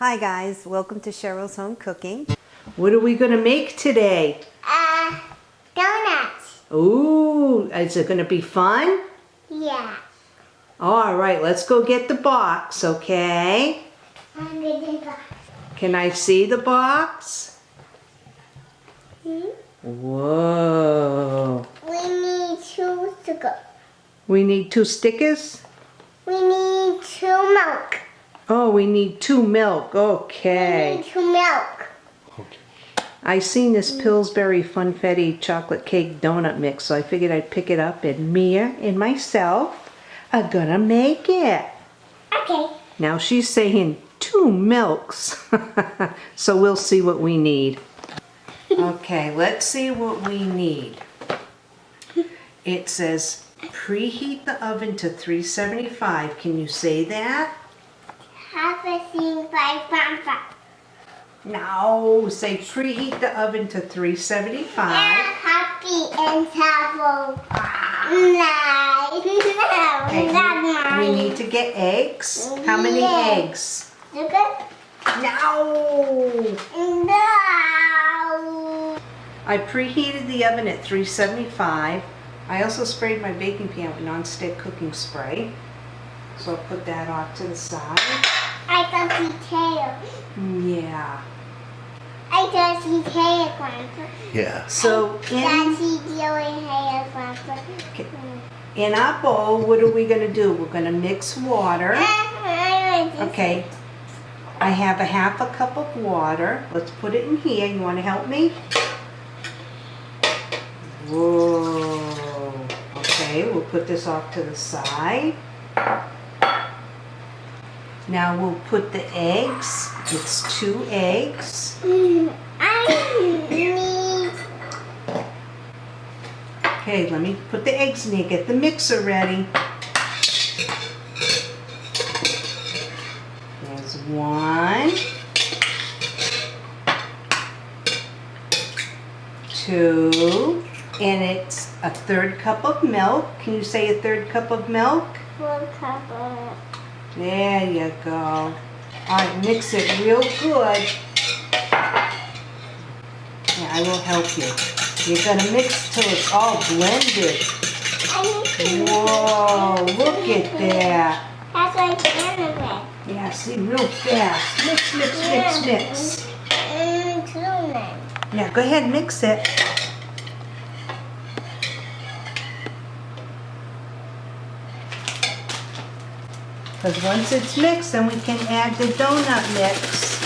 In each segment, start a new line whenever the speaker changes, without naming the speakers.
Hi guys, welcome to Cheryl's Home Cooking.
What are we going to make today?
Uh, donuts.
Ooh, is it going to be fun?
Yeah.
All right, let's go get the box, okay?
I'm gonna go.
Can I see the box?
Hmm?
Whoa.
We need two sugar.
We need two stickers?
We need two milk.
Oh, we need two milk.
We
Okay.
need two milk. Okay.
I seen this Pillsbury Funfetti chocolate cake donut mix, so I figured I'd pick it up and Mia and myself are gonna make it.
Okay.
Now she's saying two milks. so we'll see what we need. Okay, let's see what we need. It says preheat the oven to 375. Can you say that?
Thing by Pampa.
No, say preheat the oven to 375.
And happy and travel. Nice.
Okay,
No, not
we need to get eggs. How many
Yeah.
eggs?
Sugar?
No!
No.
I preheated the oven at 375. I also sprayed my baking pan with nonstick cooking spray. So I'll put that off to the side.
I can see tail.
Yeah.
I can see tail, Grandpa.
Yeah.
So
I can
in,
see Joey hair, Grandpa.
Okay. in our bowl, what are we going to do? We're going to mix water. Uh-huh, okay. I have a half a cup of water. Let's put it in here. You want to help me? Whoa. Okay, we'll put this off to the side. Now we'll put the eggs. It's two eggs. Okay, let me put the eggs in here. Get the mixer ready. There's one. Two. And it's a third cup of milk. Can you say a third cup of milk?
one cup of
There you go. All right, mix it real good. Yeah, I will help you. You're gonna mix till it's all blended.
I need to
Whoa, look at that.
That's like anime.
Yeah, see, real fast. Mix, mix, mix, mix.
Mm.
Yeah, go ahead, mix it. Because once it's mixed, then we can add the donut mix.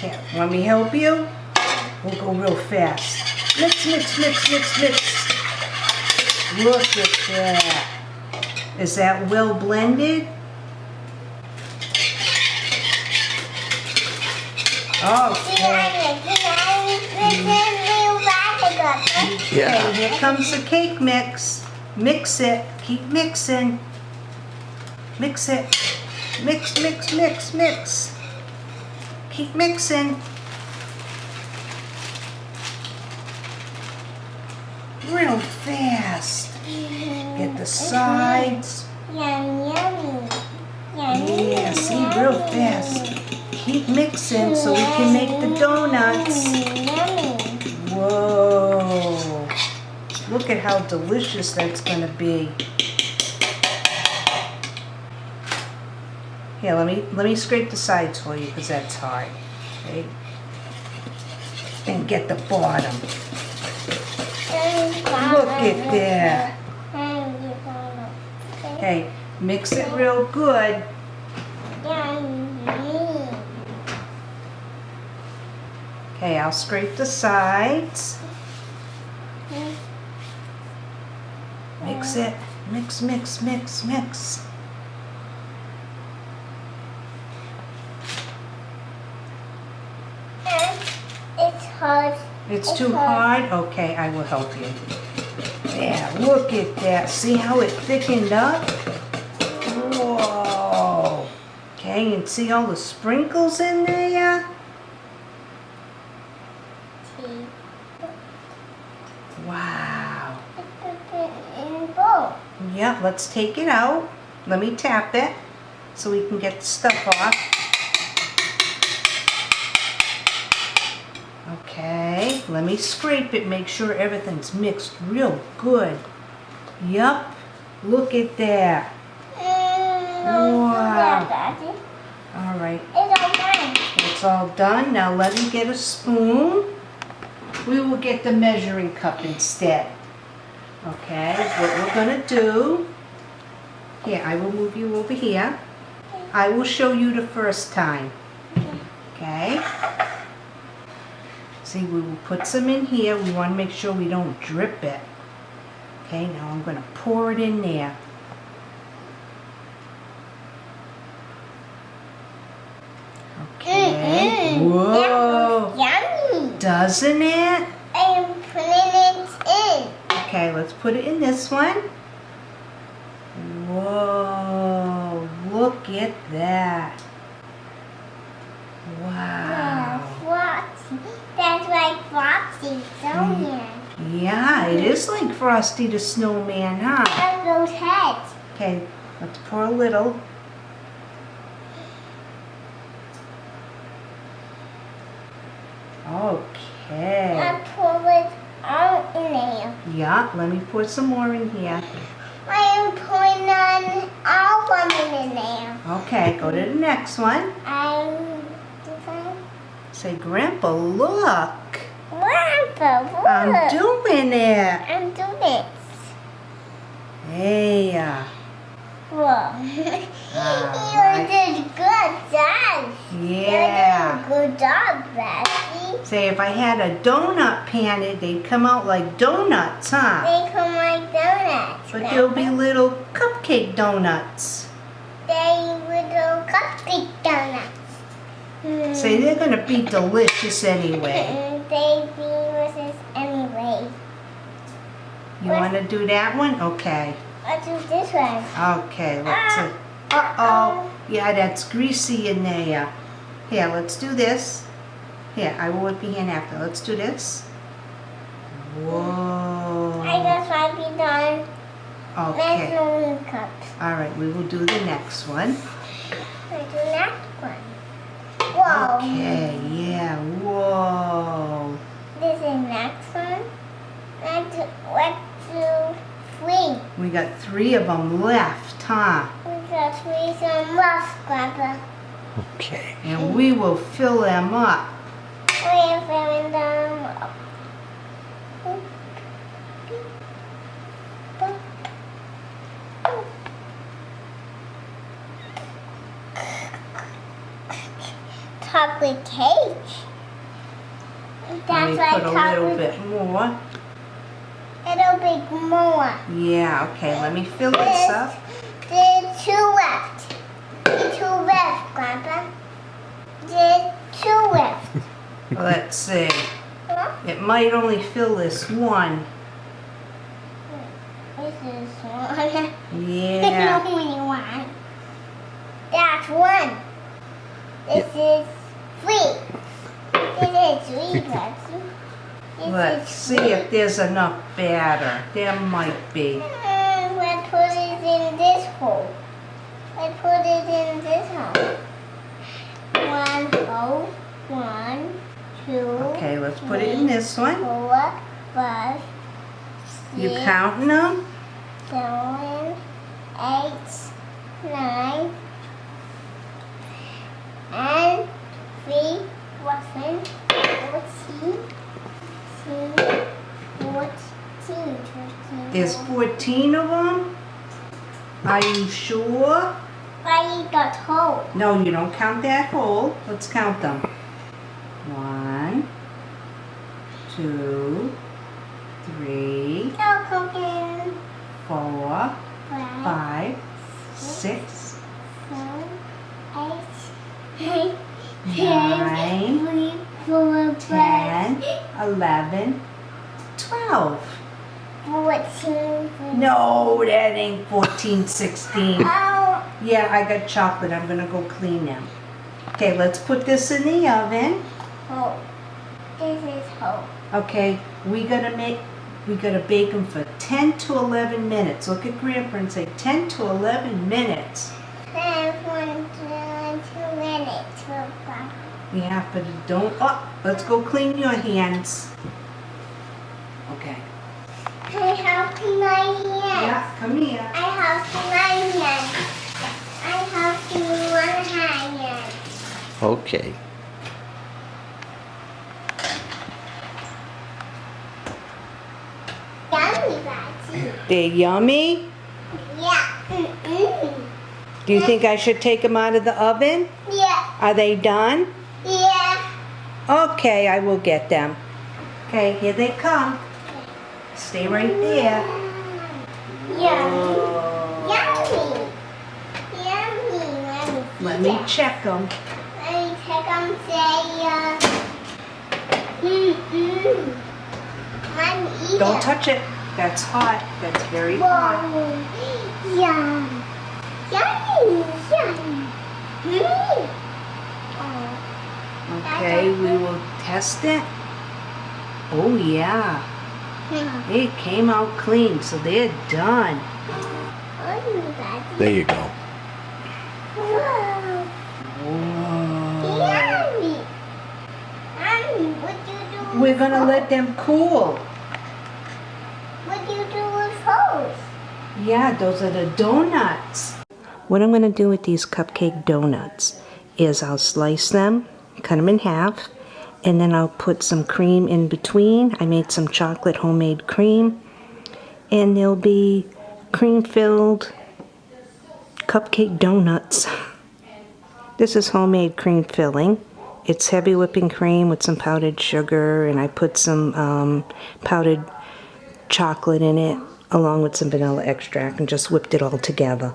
Here, want me help you? We'll go real fast. Mix, mix, mix, mix, mix. Look at that. Is that well blended? Okay. Okay, here comes the cake mix. Mix it. Keep mixing. Mix it. Mix, mix, mix, mix. Keep mixing. Real fast. Get the sides.
Yum, yummy. Yummy.
Yeah, see, real fast. Keep mixing so we can make the donuts.
Yummy.
Whoa. Look at how delicious that's gonna be. Here, let me let me scrape the sides for you because that's hard. Okay. And get the bottom. Look at that. Okay, mix it real good. Okay, I'll scrape the sides. Mix it. Mix, mix, mix, mix.
It's hard.
It's
It's
too
hard.
Okay, I will help you. Yeah, look at that. See how it thickened up? Whoa. Okay, and see all the sprinkles in there? Wow. Yeah, let's take it out. Let me tap it. so we can get the stuff off. Okay, let me scrape it, make sure everything's mixed real good. Yup, look at that. Wow. All right,
It's all mine.
it's all done. Now let me get a spoon. We will get the measuring cup instead. Okay, what we're gonna do, here, I will move you over here. I will show you the first time. Okay? See, we will put some in here. We want to make sure we don't drip it. Okay, now I'm going to pour it in there. Okay.
Mm-mm.
Whoa.
Yummy.
Doesn't it?
I'm putting it in.
Okay, let's put it in this one. Whoa, look at that.
Yeah,
Wow.
Frosty. That's like Frosty Snowman. Mm.
Yeah, it is like Frosty the Snowman, huh?
Look those heads.
Okay, let's pour a little. Okay.
I pour it all in there.
Yeah, let me pour some more in here.
I am putting on all of them in there.
Okay, go to the next one.
I'm.
Say, Grandpa, look.
Grandpa, look.
I'm doing it.
I'm doing it.
Hey, uh,
Whoa. You did good job.
yeah.
You did a good job, Bessie.
Say, if I had a donut pan, they'd come out like donuts, huh?
They come like donuts.
But they'll be little cupcake donuts.
They little cupcake donuts.
Say, they're gonna be delicious anyway.
They delicious anyway.
You wanna do that one? Okay.
Let's do this one.
Okay, let's ah, see. Uh-oh. Yeah, that's greasy in there. Here, let's do this. Here, I will whip your hand after. Let's do this. Whoa.
I just might be done.
Okay.
Cups.
All right, we will do the next one.
Let's do next one. Whoa.
Okay, yeah, whoa.
This is next one. Let's do, let's do three.
We got three of them left, huh?
We got three some rough, Grandpa.
Okay.
And we will fill them up.
We're filling them up. Chocolate cake. That's why
put a little bit more.
Little bit more.
Yeah, okay, let me fill this up.
There's two left. There's two left, Grandpa. There's two left.
Let's see.
Huh?
It might only fill this one.
This is one.
Yeah.
only one. That's one. This is three. Three, Betsy.
Let's see if there's enough batter. There might be.
Mm, Let's put it in this hole. Let's put it in this hole. One hole. One, two,
Okay, let's put it in this one.
four, five,
You counting them?
seven, eight, nine, and three, seven, fourteen, fifteen, fourteen, fifteen.
There's 14 of them? Are you sure?
I got hole.
No, you don't count that hole. Let's count them. One, two, three, four,
Five,
six,
seven, eight,
Nine,
three, four, five,
ten, eleven, twelve. No, that ain't 14, 16. Yeah, I got chocolate. I'm going to go clean them. Okay, let's put this in the oven.
Oh, this is hot.
Okay, we got to make, we got to bake them for 10 to 11 minutes. Look at Grandpa and say 10 to 11 minutes.
10 to
11 minutes, Grandpa. have to don't, oh, let's go clean your hands. Okay.
I have my hand.
Yeah, come here.
I have my hand. I have one hand.
Okay.
Yummy, Batsy.
They're yummy.
Yeah. Mm-mm.
Do you think I should take them out of the oven?
Yeah.
Are they done?
Yeah.
Okay, I will get them. Okay, here they come. Stay right there.
Yummy. Yummy. Yummy. Let me
Let me check them.
Let me check them. Say, uh. I'm eating.
Don't touch it. That's hot. That's very hot.
Yum. Yummy. Yum. Mm. Oh.
Okay, we will test it. Oh yeah,
Hmm.
it came out clean, so they're done.
There you go.
Whoa.
Whoa.
Yummy. Mommy, what do you do?
We're gonna let them cool.
What do you do with those?
Yeah, those are the donuts. What I'm gonna do with these cupcake donuts is I'll slice them, cut them in half, and then I'll put some cream in between. I made some chocolate homemade cream, and they'll be cream filled cupcake donuts. This is homemade cream filling. It's heavy whipping cream with some powdered sugar, and I put some um, powdered chocolate in it along with some vanilla extract and just whipped it all together.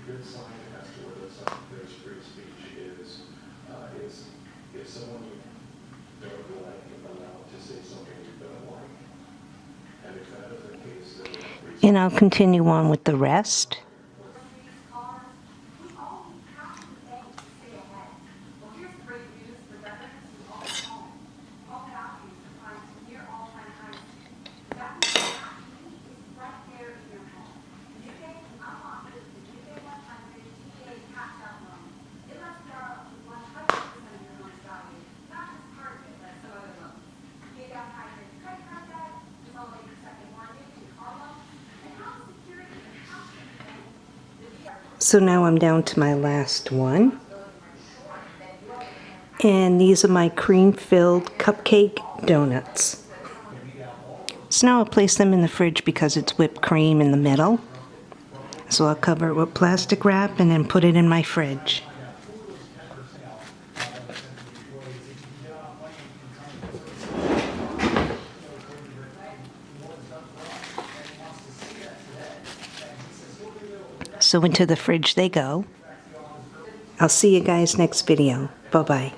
A good sign as to whether some, there's free speech is, uh, is if someone you don't like is allowed to say something you don't like. And if that is the case, then free
And I'll continue on with the rest. So now I'm down to my last one. And these are my cream filled cupcake donuts. So now I'll place them in the fridge because it's whipped cream in the middle. So I'll cover it with plastic wrap and then put it in my fridge. So into the fridge they go. I'll see you guys next video. Bye bye.